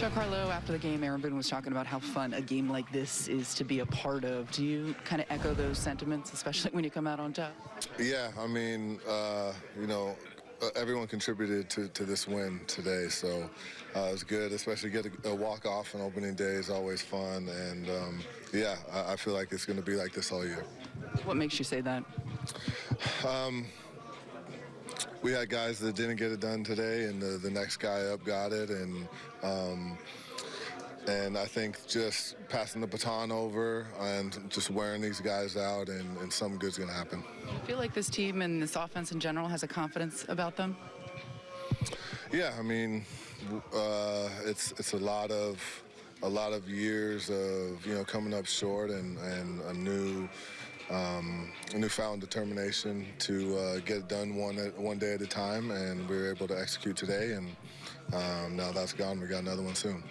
Giancarlo, after the game, Aaron Boone was talking about how fun a game like this is to be a part of. Do you kind of echo those sentiments, especially when you come out on top? Yeah, I mean, uh, you know, uh, everyone contributed to, to this win today, so uh, it was good. Especially get a, a walk off on opening day is always fun, and um, yeah, I, I feel like it's going to be like this all year. What makes you say that? We had guys that didn't get it done today, and the, the next guy up got it, and um, and I think just passing the baton over and just wearing these guys out, and, and something good's going to happen. I feel like this team and this offense in general has a confidence about them. Yeah, I mean, uh, it's it's a lot of a lot of years of you know coming up short and and a new. Um, a newfound determination to uh, get it done one one day at a time, and we were able to execute today. And um, now that's gone. We got another one soon.